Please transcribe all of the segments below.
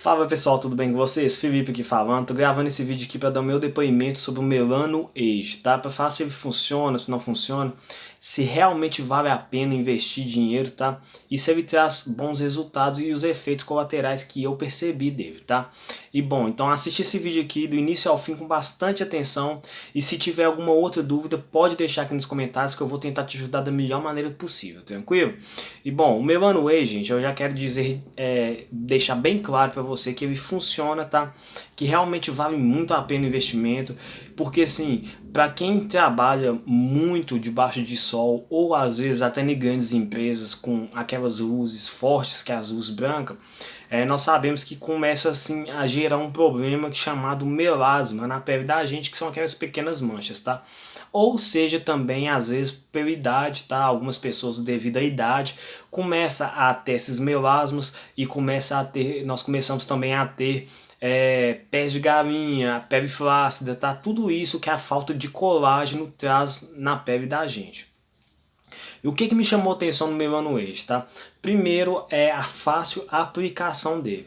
Fala pessoal, tudo bem com vocês? Felipe aqui falando, tô gravando esse vídeo aqui para dar o meu depoimento sobre o Melano Age, tá? Para falar se ele funciona, se não funciona, se realmente vale a pena investir dinheiro, tá? E se ele traz bons resultados e os efeitos colaterais que eu percebi dele, tá? E bom, então assiste esse vídeo aqui do início ao fim com bastante atenção e se tiver alguma outra dúvida pode deixar aqui nos comentários que eu vou tentar te ajudar da melhor maneira possível, tranquilo? E bom, o Melano Age, gente, eu já quero dizer, é, deixar bem claro para você que ele funciona, tá? Que realmente vale muito a pena o investimento, porque assim, para quem trabalha muito debaixo de sol ou às vezes até em grandes empresas com aquelas luzes fortes que é as luzes brancas, é, nós sabemos que começa assim a gerar um problema chamado melasma na pele da gente, que são aquelas pequenas manchas, tá? Ou seja, também às vezes pela idade, tá? Algumas pessoas devido à idade começa a ter esses melasmas e começa a ter, nós começamos também a ter é, pés de galinha, pele flácida, tá? Tudo isso que a falta de colágeno traz na pele da gente. E o que, que me chamou atenção no Melano Age, tá? Primeiro é a fácil aplicação dele.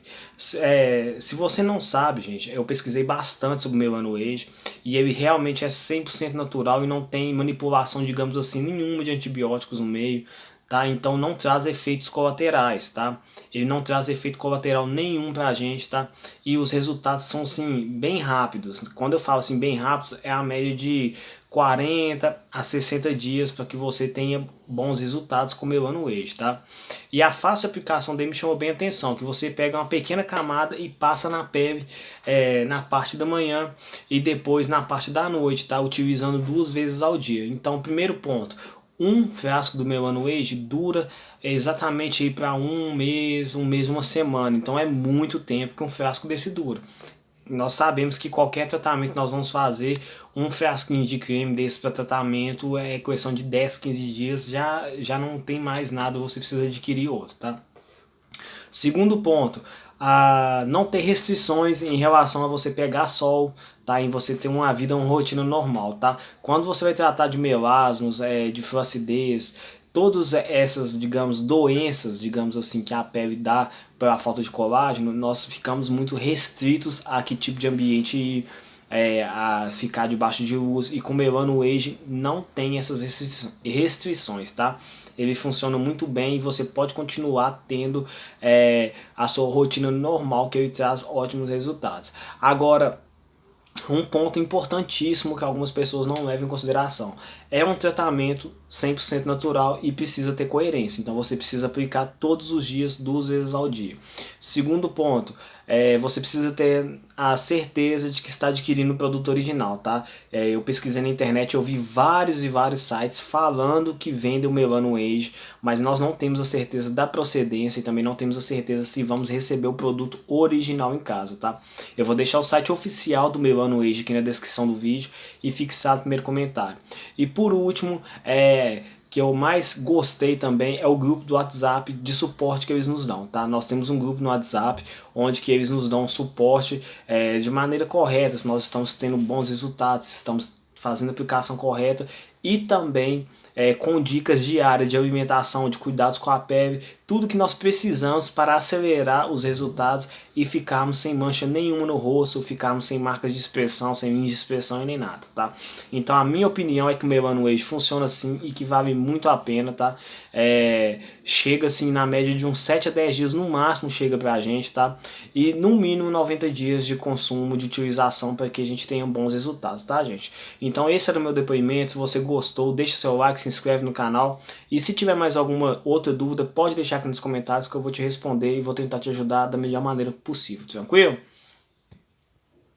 É, se você não sabe, gente, eu pesquisei bastante sobre o Melano Age e ele realmente é 100% natural e não tem manipulação, digamos assim, nenhuma de antibióticos no meio, tá? Então não traz efeitos colaterais, tá? Ele não traz efeito colateral nenhum pra gente, tá? E os resultados são, assim, bem rápidos. Quando eu falo assim, bem rápidos, é a média de 40 a 60 dias para que você tenha bons resultados com o Melano Age, tá? E a fácil aplicação dele me chamou bem a atenção, que você pega uma pequena camada e passa na pele é, na parte da manhã e depois na parte da noite, tá? Utilizando duas vezes ao dia. Então, primeiro ponto, um frasco do Melano Age dura exatamente para um mês, um mês, uma semana. Então é muito tempo que um frasco desse dura. Nós sabemos que qualquer tratamento que nós vamos fazer, um frasquinho de creme desse para tratamento é questão de 10, 15 dias, já, já não tem mais nada, você precisa adquirir outro, tá? Segundo ponto, a não ter restrições em relação a você pegar sol, tá? Em você ter uma vida, uma rotina normal, tá? Quando você vai tratar de melasmos, é, de flacidez, todas essas, digamos, doenças, digamos assim, que a pele dá pela falta de colágeno, nós ficamos muito restritos a que tipo de ambiente é, a ficar debaixo de luz e com Melano Age não tem essas restrições, tá? Ele funciona muito bem e você pode continuar tendo é, a sua rotina normal que ele traz ótimos resultados. Agora, um ponto importantíssimo que algumas pessoas não levam em consideração. É um tratamento 100% natural e precisa ter coerência. Então você precisa aplicar todos os dias, duas vezes ao dia. Segundo ponto, é, você precisa ter a certeza de que está adquirindo o produto original, tá? É, eu pesquisei na internet, eu vi vários e vários sites falando que vendem o Melano Age, mas nós não temos a certeza da procedência e também não temos a certeza se vamos receber o produto original em casa, tá? Eu vou deixar o site oficial do Melano Age aqui na descrição do vídeo e fixar no primeiro comentário. E por último, é, que eu mais gostei também é o grupo do WhatsApp de suporte que eles nos dão, tá? Nós temos um grupo no WhatsApp onde que eles nos dão suporte é, de maneira correta, se nós estamos tendo bons resultados, se estamos fazendo a aplicação correta e também é, com dicas diárias de alimentação, de cuidados com a pele, tudo que nós precisamos para acelerar os resultados e ficarmos sem mancha nenhuma no rosto, ficarmos sem marcas de expressão, sem linhas de expressão e nem nada, tá? Então a minha opinião é que o Melano Age funciona assim e que vale muito a pena, tá? É, chega assim na média de uns 7 a 10 dias no máximo chega pra gente, tá? E no mínimo 90 dias de consumo, de utilização para que a gente tenha bons resultados, tá gente? Então esse era o meu depoimento, se você gostou, deixa seu se inscreve no canal e se tiver mais alguma outra dúvida, pode deixar aqui nos comentários que eu vou te responder e vou tentar te ajudar da melhor maneira possível, tranquilo?